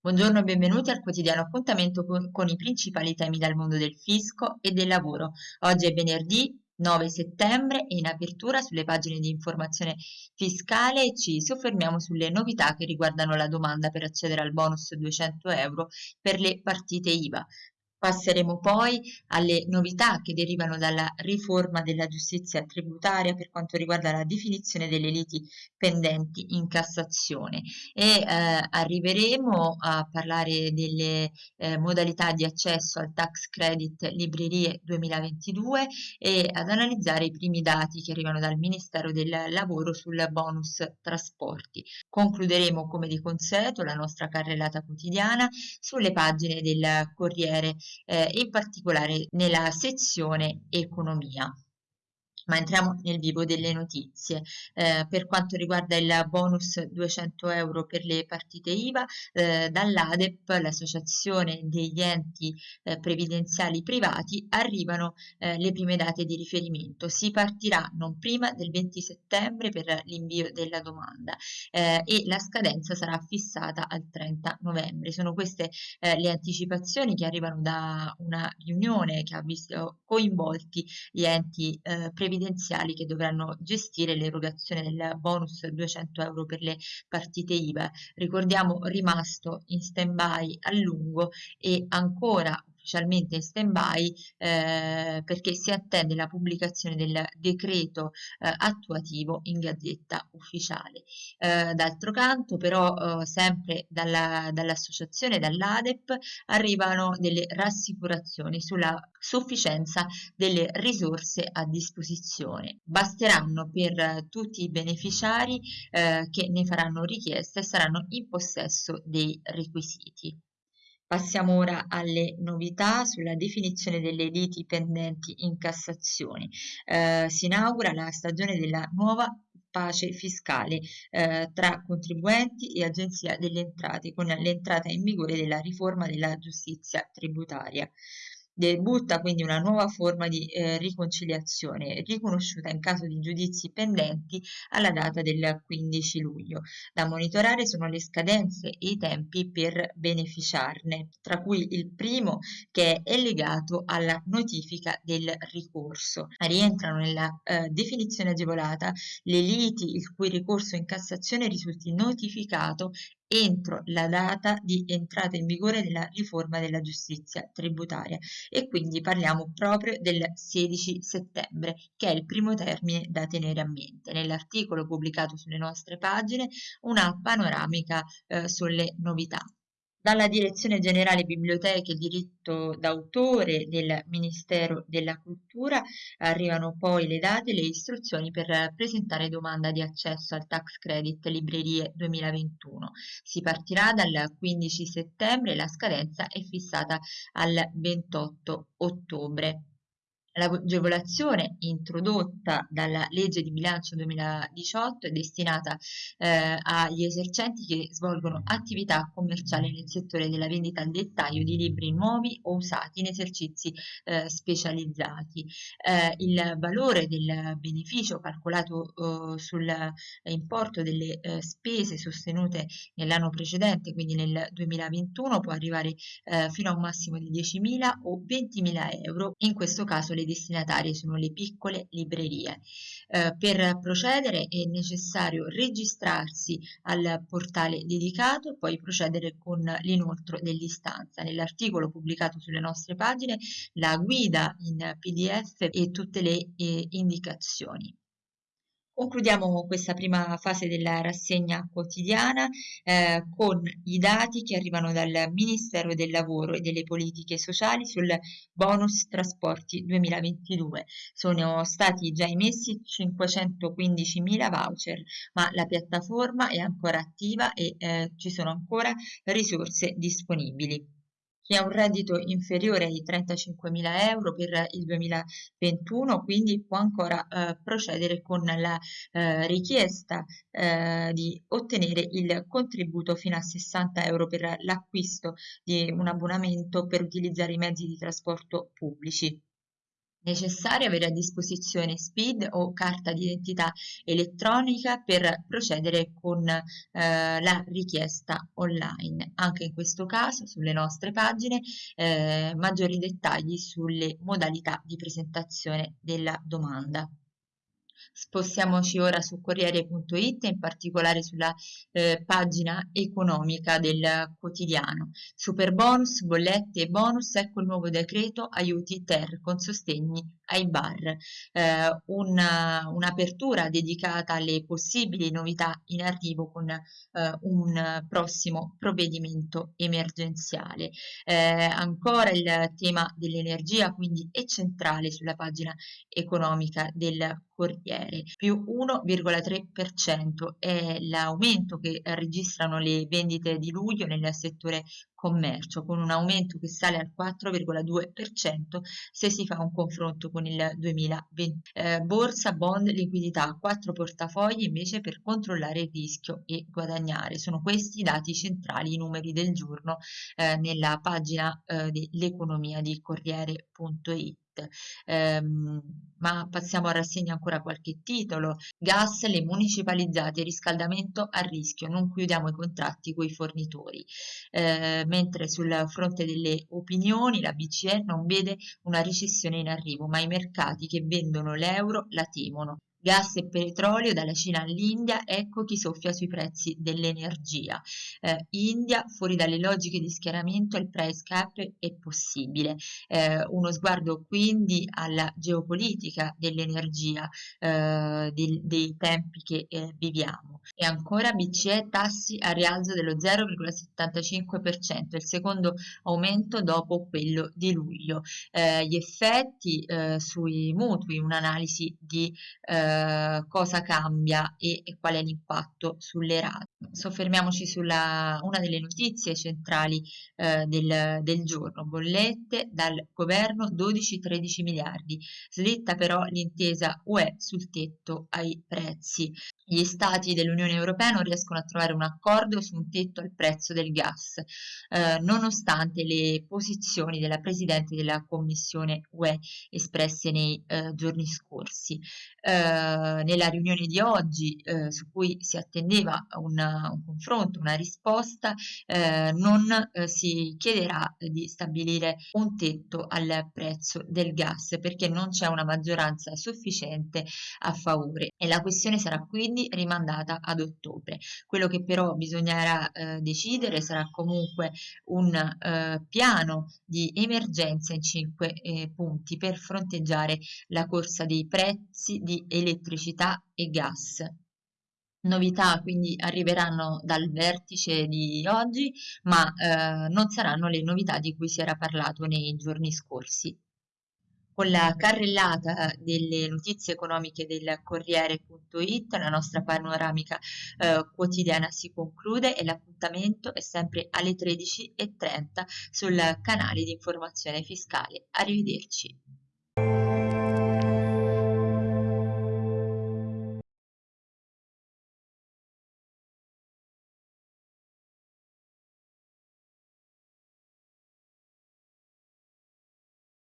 Buongiorno e benvenuti al quotidiano appuntamento con, con, i principali temi dal mondo del fisco e del lavoro. Oggi è venerdì 9 settembre e in apertura sulle pagine di informazione fiscale ci soffermiamo sulle novità che riguardano la domanda per accedere al bonus 200 euro per le partite IVA. Passeremo poi alle novità che derivano dalla riforma della giustizia tributaria per quanto riguarda la definizione delle liti pendenti in Cassazione e eh, arriveremo a parlare delle eh, modalità di accesso al tax credit librerie 2022 e ad analizzare i primi dati che arrivano dal Ministero del Lavoro sul bonus trasporti. Concluderemo come di consueto la nostra carrellata quotidiana sulle pagine del Corriere eh, in particolare nella sezione economia ma entriamo nel vivo delle notizie. Eh, per quanto riguarda il bonus 200 euro per le partite IVA, eh, dall'ADEP, l'associazione degli enti eh, previdenziali privati, arrivano eh, le prime date di riferimento. Si partirà non prima del 20 settembre per l'invio della domanda eh, e la scadenza sarà fissata al 30 novembre. Sono queste eh, le anticipazioni che arrivano da una riunione che ha visto coinvolti gli enti previdenziali previdenziali che dovranno gestire l'erogazione del bonus 200 euro per le partite IVA. Ricordiamo rimasto in stand-by a lungo e ancora ufficialmente in stand-by eh, perché si attende la pubblicazione del decreto eh, attuativo in gazzetta ufficiale. Eh, d'altro canto però eh, sempre dalla, dall'associazione, dall'ADEP, arrivano delle rassicurazioni sulla sufficienza delle risorse a disposizione. Basteranno per tutti i beneficiari eh, che ne faranno richiesta e saranno in possesso dei requisiti. Passiamo ora alle novità sulla definizione delle liti pendenti in Cassazione. Eh, si inaugura la stagione della nuova pace fiscale eh, tra contribuenti e agenzia delle entrate con l'entrata in vigore della riforma della giustizia tributaria debutta quindi una nuova forma di eh, riconciliazione riconosciuta in caso di giudizi pendenti alla data del 15 luglio. Da monitorare sono le scadenze e i tempi per beneficiarne, tra cui il primo che è legato alla notifica del ricorso. Rientrano nella eh, definizione agevolata le liti il cui ricorso in Cassazione risulti notificato entro la data di entrata in vigore della riforma della giustizia tributaria e quindi parliamo proprio del 16 settembre che è il primo termine da tenere a mente. Nell'articolo pubblicato sulle nostre pagine una panoramica eh, sulle novità. Dalla Direzione Generale Biblioteche e Diritto d'autore del Ministero della Cultura arrivano poi le date e le istruzioni per presentare domanda di accesso al Tax Credit Librerie 2021. Si partirà dal 15 settembre e la scadenza è fissata al 28 ottobre. L'agevolazione introdotta dalla legge di bilancio 2018 è destinata eh, agli esercenti che svolgono attività commerciali nel settore della vendita al dettaglio di libri nuovi o usati in esercizi eh, specializzati. Eh, il valore del beneficio calcolato eh, sull'importo delle eh, spese sostenute nell'anno precedente, quindi nel 2021, può arrivare eh, fino a un massimo di 10.000 o 20.000 euro. In questo caso le destinatarie sono le piccole librerie. Eh, per procedere è necessario registrarsi al portale dedicato e poi procedere con l'inoltro dell'istanza. Nell'articolo pubblicato sulle nostre pagine la guida in pdf e tutte le eh, indicazioni. Concludiamo questa prima fase della rassegna quotidiana eh, con i dati che arrivano dal Ministero del Lavoro e delle Politiche Sociali sul bonus trasporti 2022. Sono stati già emessi 515.000 voucher, ma la piattaforma è ancora attiva e eh, ci sono ancora risorse disponibili chi ha un reddito inferiore ai 35.000 euro per il 2021, quindi può ancora eh, procedere con la eh, richiesta eh, di ottenere il contributo fino a 60 euro per l'acquisto di un abbonamento per utilizzare i mezzi di trasporto pubblici. Necessario avere a disposizione SPID o carta d'identità elettronica per procedere con eh, la richiesta online. Anche in questo caso sulle nostre pagine eh, maggiori dettagli sulle modalità di presentazione della domanda. Spostiamoci ora su Corriere.it, in particolare sulla eh, pagina economica del quotidiano. Super bonus, bollette e bonus, ecco il nuovo decreto aiuti ter con sostegni ai bar. Eh, una, un'apertura dedicata alle possibili novità in arrivo con eh, un prossimo provvedimento emergenziale. Eh, ancora il tema dell'energia quindi è centrale sulla pagina economica del Corriere, più 1,3% è l'aumento che registrano le vendite di luglio nel settore commercio, con un aumento che sale al 4,2% se si fa un confronto con il 2020. Eh, borsa, bond, liquidità, quattro portafogli invece per controllare il rischio e guadagnare. Sono questi i dati centrali, i numeri del giorno eh, nella pagina eh, dell'economia di Corriere.it. Ehm, ma passiamo a rassegna ancora qualche titolo. Gas, le municipalizzate, riscaldamento a rischio, non chiudiamo i contratti con i fornitori. Eh, mentre sul fronte delle opinioni la BCE non vede una recessione in arrivo, ma i mercati che vendono l'euro la temono. Gas e petrolio dalla Cina all'India, ecco chi soffia sui prezzi dell'energia. Eh, India, fuori dalle logiche di schieramento, il price cap è possibile. Eh, uno sguardo quindi alla geopolitica dell'energia, eh, dei, dei, tempi che eh, viviamo. E ancora BCE tassi a rialzo dello 0,75%, il secondo aumento dopo quello di luglio. Eh, gli effetti eh, sui mutui, un'analisi di eh, cosa cambia e, e, qual è l'impatto sulle rate. Soffermiamoci sulla una delle notizie centrali eh, del, del, giorno, bollette dal governo 12-13 miliardi, slitta però l'intesa UE sul tetto ai prezzi. Gli stati dell'Unione Europea non riescono a trovare un accordo su un tetto al prezzo del gas, eh, nonostante le posizioni della Presidente della Commissione UE espresse nei eh, giorni scorsi. Eh, nella riunione di oggi, eh, su cui si attendeva una, un confronto, una risposta, eh, non eh, si chiederà di stabilire un tetto al prezzo del gas perché non c'è una maggioranza sufficiente a favore e la questione sarà quindi rimandata ad ottobre. Quello che però bisognerà eh, decidere sarà comunque un eh, piano di emergenza in cinque eh, punti per fronteggiare la corsa dei prezzi di elettricità e gas. Novità quindi arriveranno dal vertice di oggi, ma eh, non saranno le novità di cui si era parlato nei giorni scorsi. Con la carrellata delle notizie economiche del Corriere.it la nostra panoramica eh, quotidiana si conclude e l'appuntamento è sempre alle 13.30 sul canale di informazione fiscale. Arrivederci.